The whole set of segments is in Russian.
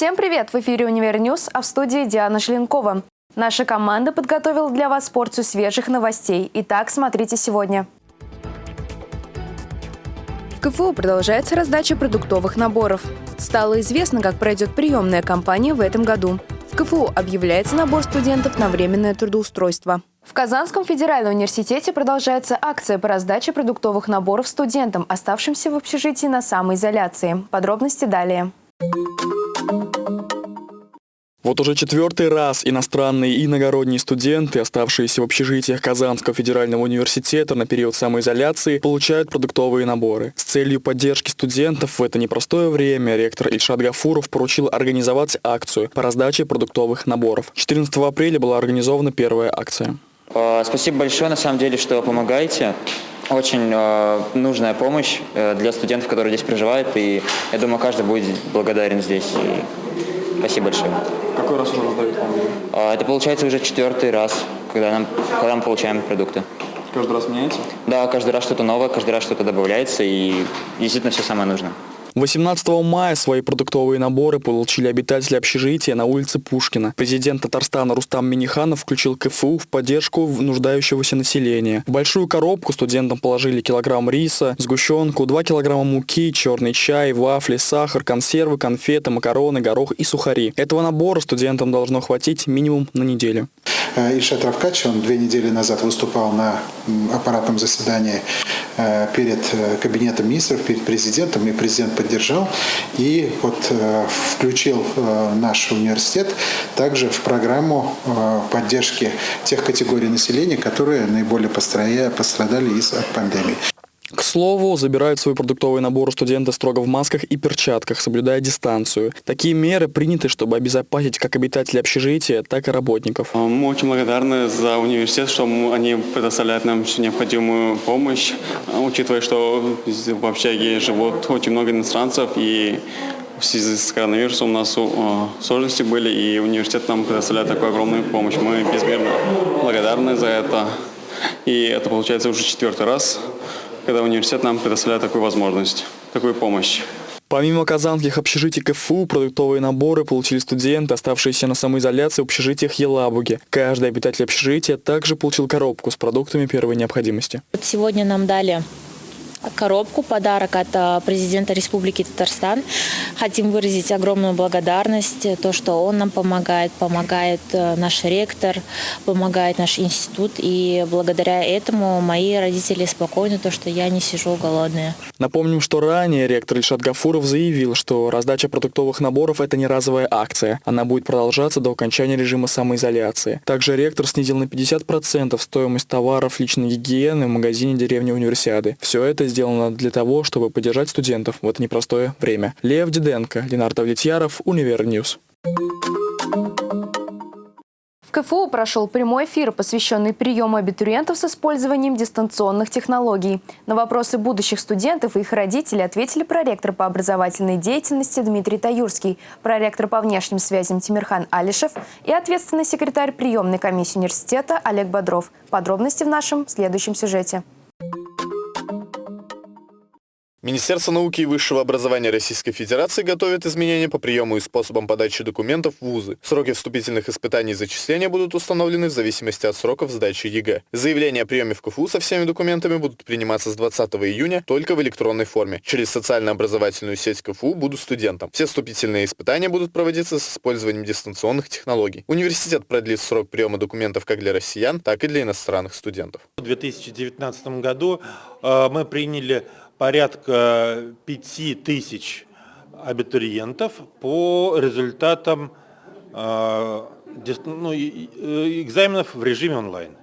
Всем привет! В эфире «Универ а в студии Диана Шленкова. Наша команда подготовила для вас порцию свежих новостей. Итак, смотрите сегодня. В КФУ продолжается раздача продуктовых наборов. Стало известно, как пройдет приемная кампания в этом году. В КФУ объявляется набор студентов на временное трудоустройство. В Казанском федеральном университете продолжается акция по раздаче продуктовых наборов студентам, оставшимся в общежитии на самоизоляции. Подробности далее. Вот уже четвертый раз иностранные и иногородние студенты, оставшиеся в общежитиях Казанского федерального университета на период самоизоляции, получают продуктовые наборы. С целью поддержки студентов в это непростое время ректор Ильшат Гафуров поручил организовать акцию по раздаче продуктовых наборов. 14 апреля была организована первая акция. А, спасибо большое, на самом деле, что помогаете. Очень э, нужная помощь э, для студентов, которые здесь проживают, и я думаю, каждый будет благодарен здесь. И Спасибо большое. Какой раз уже раздают вам? А, это получается уже четвертый раз, когда, нам, когда мы получаем продукты. Каждый раз меняется? Да, каждый раз что-то новое, каждый раз что-то добавляется, и действительно все самое нужное. 18 мая свои продуктовые наборы получили обитатели общежития на улице Пушкина. Президент Татарстана Рустам Миниханов включил КФУ в поддержку нуждающегося населения. В большую коробку студентам положили килограмм риса, сгущенку, 2 килограмма муки, черный чай, вафли, сахар, консервы, конфеты, макароны, горох и сухари. Этого набора студентам должно хватить минимум на неделю. Э, Ильшат Равкач, он две недели назад выступал на аппаратном заседании перед э, кабинетом министров, перед президентом, и президент поддержал. И вот включил наш университет также в программу поддержки тех категорий населения, которые наиболее пострадали из-за пандемии. К слову, забирают свой продуктовый набор студенты строго в масках и перчатках, соблюдая дистанцию. Такие меры приняты, чтобы обезопасить как обитателей общежития, так и работников. А, мы очень благодарны за университет, что они предоставляют нам всю необходимую помощь, а, учитывая, что в общаге живут очень много иностранцев и в связи с коронавирусом у нас сложности были, и университет нам предоставляет такую огромную помощь. Мы безмерно благодарны за это. И это получается уже четвертый раз, когда университет нам предоставляет такую возможность, такую помощь. Помимо казанских общежитий КФУ, продуктовые наборы получили студенты, оставшиеся на самоизоляции в общежитиях Елабуги. Каждый обитатель общежития также получил коробку с продуктами первой необходимости. Сегодня нам дали коробку, подарок от э, президента Республики Татарстан. Хотим выразить огромную благодарность, э, то, что он нам помогает, помогает э, наш ректор, помогает наш институт. И благодаря этому мои родители спокойны, то, что я не сижу голодная. Напомним, что ранее ректор Ильшат Гафуров заявил, что раздача продуктовых наборов – это не разовая акция. Она будет продолжаться до окончания режима самоизоляции. Также ректор снизил на 50% стоимость товаров личной гигиены в магазине деревни Универсиады. Все это сделано для того, чтобы поддержать студентов в это непростое время. Лев Диденко, Ленар Давлетьяров, Univer News. В КФУ прошел прямой эфир, посвященный приему абитуриентов с использованием дистанционных технологий. На вопросы будущих студентов и их родителей ответили проректор по образовательной деятельности Дмитрий Таюрский, проректор по внешним связям Тимирхан Алишев и ответственный секретарь приемной комиссии университета Олег Бодров. Подробности в нашем следующем сюжете. Министерство науки и высшего образования Российской Федерации готовит изменения по приему и способам подачи документов в вузы. Сроки вступительных испытаний и зачисления будут установлены в зависимости от сроков сдачи ЕГЭ. Заявления о приеме в КФУ со всеми документами будут приниматься с 20 июня только в электронной форме. Через социально-образовательную сеть КФУ будут студентам. Все вступительные испытания будут проводиться с использованием дистанционных технологий. Университет продлит срок приема документов как для россиян, так и для иностранных студентов. В 2019 году э, мы приняли порядка 5 тысяч абитуриентов по результатам э, ну, экзаменов в режиме онлайн.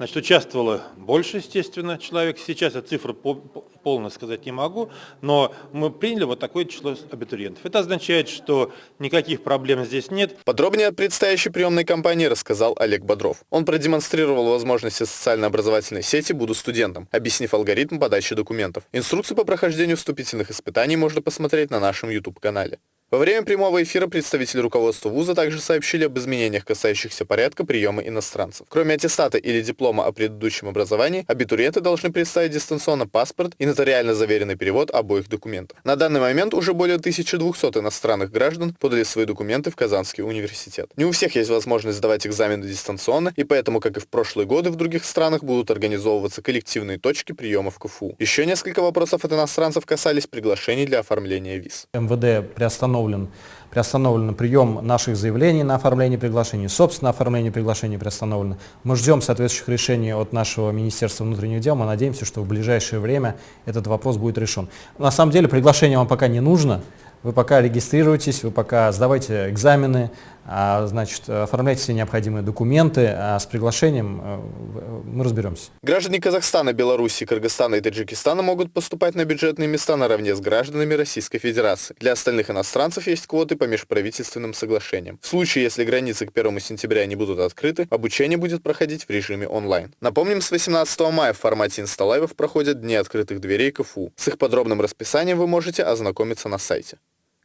Значит, участвовало больше, естественно, человек. Сейчас я цифру полно сказать не могу, но мы приняли вот такое число абитуриентов. Это означает, что никаких проблем здесь нет. Подробнее о предстоящей приемной кампании рассказал Олег Бодров. Он продемонстрировал возможности социально-образовательной сети «Буду студентом», объяснив алгоритм подачи документов. Инструкции по прохождению вступительных испытаний можно посмотреть на нашем YouTube-канале. Во время прямого эфира представители руководства вуза также сообщили об изменениях, касающихся порядка приема иностранцев. Кроме аттестата или диплома о предыдущем образовании, абитуриенты должны представить дистанционно паспорт и нотариально заверенный перевод обоих документов. На данный момент уже более 1200 иностранных граждан подали свои документы в Казанский университет. Не у всех есть возможность сдавать экзамены дистанционно, и поэтому, как и в прошлые годы, в других странах будут организовываться коллективные точки приема в КФУ. Еще несколько вопросов от иностранцев касались приглашений для оформления виз. МВД приостановлен, приостановлен прием наших заявлений на оформление приглашений, собственно, оформление приглашений приостановлено. Мы ждем соответствующих решений от нашего Министерства внутренних дел, мы надеемся, что в ближайшее время этот вопрос будет решен. На самом деле приглашение вам пока не нужно, вы пока регистрируйтесь, вы пока сдавайте экзамены, значит, оформляйте все необходимые документы, а с приглашением э, мы разберемся. Граждане Казахстана, Беларуси, Кыргызстана и Таджикистана могут поступать на бюджетные места наравне с гражданами Российской Федерации. Для остальных иностранцев есть квоты по межправительственным соглашениям. В случае, если границы к 1 сентября не будут открыты, обучение будет проходить в режиме онлайн. Напомним, с 18 мая в формате инсталайвов проходят Дни открытых дверей КФУ. С их подробным расписанием вы можете ознакомиться на сайте.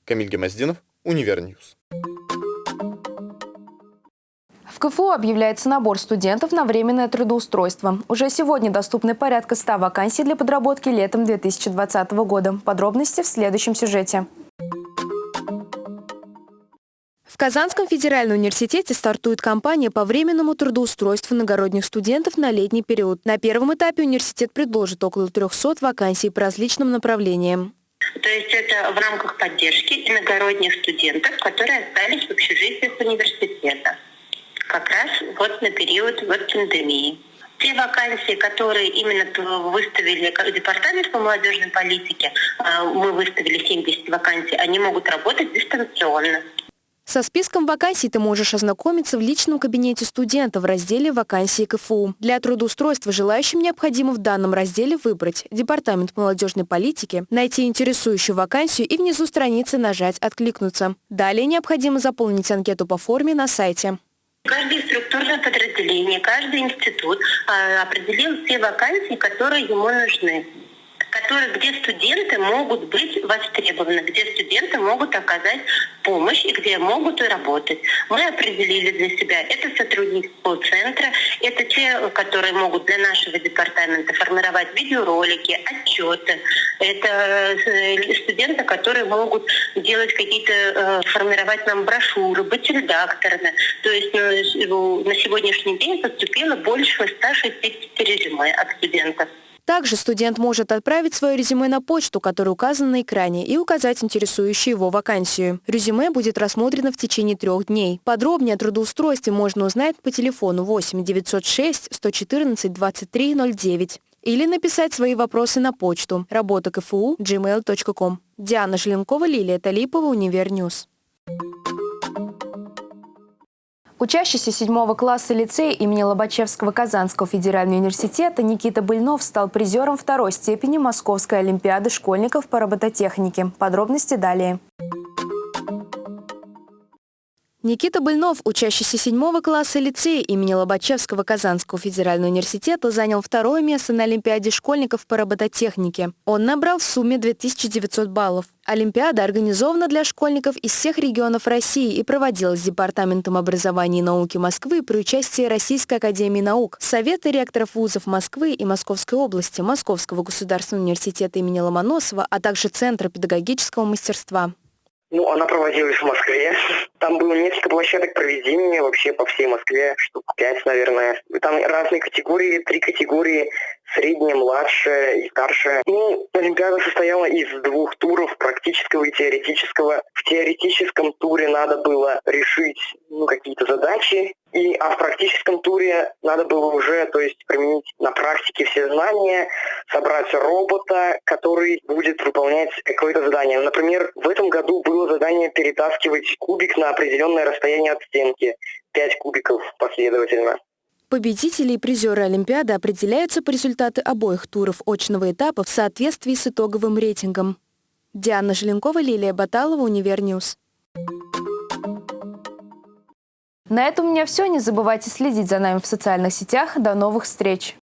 Камиль Гемоздинов, Univer News. В КФУ объявляется набор студентов на временное трудоустройство. Уже сегодня доступны порядка 100 вакансий для подработки летом 2020 года. Подробности в следующем сюжете. В Казанском федеральном университете стартует кампания по временному трудоустройству иногородних студентов на летний период. На первом этапе университет предложит около 300 вакансий по различным направлениям. То есть это в рамках поддержки иногородних студентов, которые остались в общежитиях университета. Как раз вот на период вот пандемии. Те вакансии, которые именно выставили Департамент по молодежной политике, а, мы выставили 70 вакансий, они могут работать дистанционно. Со списком вакансий ты можешь ознакомиться в личном кабинете студента в разделе «Вакансии КФУ». Для трудоустройства желающим необходимо в данном разделе выбрать Департамент молодежной политики, найти интересующую вакансию и внизу страницы нажать «Откликнуться». Далее необходимо заполнить анкету по форме на сайте. Каждое структурное подразделение, каждый институт а, определил все вакансии, которые ему нужны которые, где студенты могут быть востребованы, где студенты могут оказать помощь и где могут работать. Мы определили для себя, это сотрудники центра, это те, которые могут для нашего департамента формировать видеоролики, отчеты, это э, студенты, которые могут делать какие-то, э, формировать нам брошюры, быть редакторами. То есть ну, на сегодняшний день поступило больше 160 резюме от студентов. Также студент может отправить свое резюме на почту, которая указана на экране, и указать интересующую его вакансию. Резюме будет рассмотрено в течение трех дней. Подробнее о трудоустройстве можно узнать по телефону 8 906 114 23 09 или написать свои вопросы на почту работа КФУ gmail.com. Диана Желенкова, Лилия Талипова, Univer News. Учащийся седьмого класса лицея имени Лобачевского Казанского федерального университета Никита Быльнов стал призером второй степени Московской олимпиады школьников по робототехнике. Подробности далее. Никита Быльнов, учащийся седьмого класса лицея имени Лобачевского Казанского федерального университета, занял второе место на Олимпиаде школьников по робототехнике. Он набрал в сумме 2900 баллов. Олимпиада организована для школьников из всех регионов России и проводилась Департаментом образования и науки Москвы при участии Российской академии наук, Совета ректоров вузов Москвы и Московской области, Московского государственного университета имени Ломоносова, а также Центра педагогического мастерства. Ну, она проводилась в Москве. Там было несколько площадок проведения вообще по всей Москве, штук пять, наверное. Там разные категории, три категории, средняя, младшая и старшая. Ну, Олимпиада состояла из двух туров, практического и теоретического. В теоретическом туре надо было решить ну, какие-то задачи, и, а в практическом туре надо было уже, то есть применить на практике все знания, собрать робота, который будет выполнять какое-то задание. Например, в этом году было задание перетаскивать кубик на определенное расстояние от стенки. Пять кубиков последовательно. Победители и призеры Олимпиады определяются по результату обоих туров очного этапа в соответствии с итоговым рейтингом. Диана Желенкова, Лилия Баталова, Univer News. На этом у меня все. Не забывайте следить за нами в социальных сетях. До новых встреч!